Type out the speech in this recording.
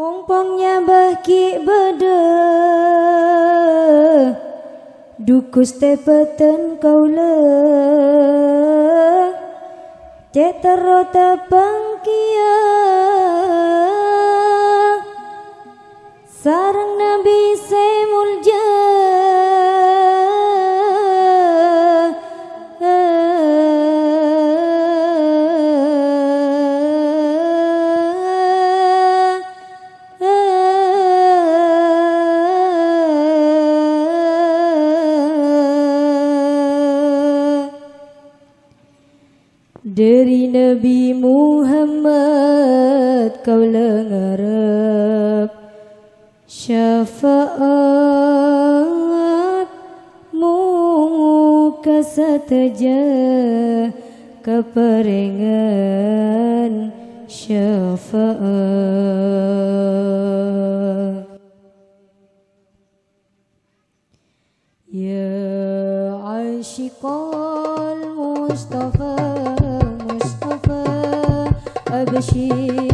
Mumpungnya baki beda Dukus tepeten kau le Cetero tepang kia Sarang Nabi semulja Dari Nabi Muhammad kau lengarap Syafaat muka sateja keperengan syafaat. Ya Aishiqal ভাবসে